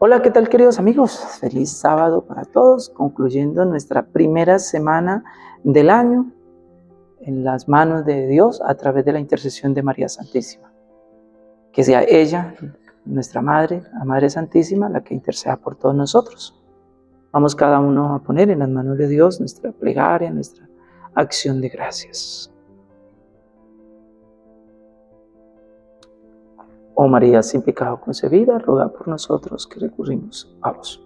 Hola, ¿qué tal queridos amigos? Feliz sábado para todos, concluyendo nuestra primera semana del año en las manos de Dios a través de la intercesión de María Santísima. Que sea ella, nuestra Madre, la Madre Santísima, la que interceda por todos nosotros. Vamos cada uno a poner en las manos de Dios nuestra plegaria, nuestra acción de gracias. Oh María, sin pecado concebida, ruega por nosotros que recurrimos a vos.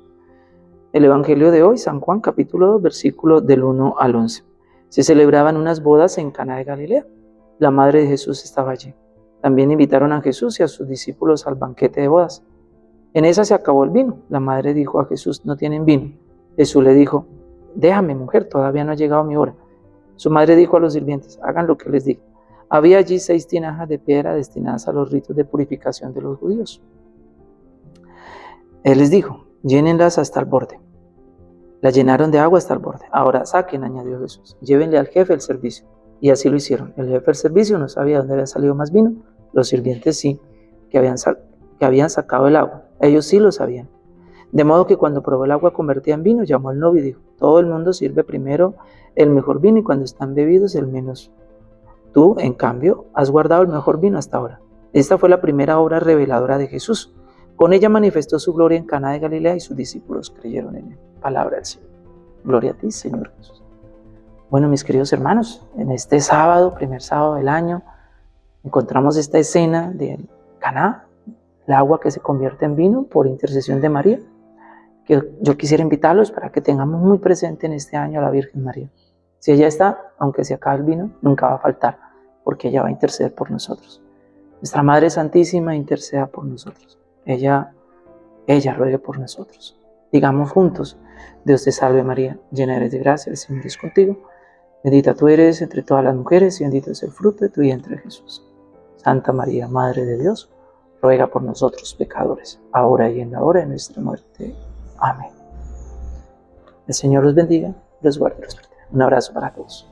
El Evangelio de hoy, San Juan, capítulo 2, versículo del 1 al 11. Se celebraban unas bodas en Cana de Galilea. La madre de Jesús estaba allí. También invitaron a Jesús y a sus discípulos al banquete de bodas. En esa se acabó el vino. La madre dijo a Jesús, no tienen vino. Jesús le dijo, déjame mujer, todavía no ha llegado mi hora. Su madre dijo a los sirvientes, hagan lo que les diga. Había allí seis tinajas de piedra destinadas a los ritos de purificación de los judíos. Él les dijo, llénenlas hasta el borde. La llenaron de agua hasta el borde. Ahora saquen, añadió Jesús, llévenle al jefe el servicio. Y así lo hicieron. El jefe del servicio no sabía dónde había salido más vino. Los sirvientes sí, que habían, que habían sacado el agua. Ellos sí lo sabían. De modo que cuando probó el agua convertida en vino, llamó al novio y dijo, todo el mundo sirve primero el mejor vino y cuando están bebidos el menos Tú, en cambio, has guardado el mejor vino hasta ahora. Esta fue la primera obra reveladora de Jesús. Con ella manifestó su gloria en Cana de Galilea y sus discípulos creyeron en él. Palabra del Señor. Gloria a ti, Señor Jesús. Bueno, mis queridos hermanos, en este sábado, primer sábado del año, encontramos esta escena de Caná, el agua que se convierte en vino por intercesión de María. Que yo quisiera invitarlos para que tengamos muy presente en este año a la Virgen María. Si ella está, aunque se acabe el vino, nunca va a faltar, porque ella va a interceder por nosotros. Nuestra Madre Santísima interceda por nosotros. Ella, ella ruegue por nosotros. Digamos juntos, Dios te salve María, llena eres de gracia, el Señor es contigo. Bendita tú eres entre todas las mujeres y bendito es el fruto de tu vientre Jesús. Santa María, Madre de Dios, ruega por nosotros pecadores, ahora y en la hora de nuestra muerte. Amén. El Señor los bendiga, los guarde los un abrazo para todos.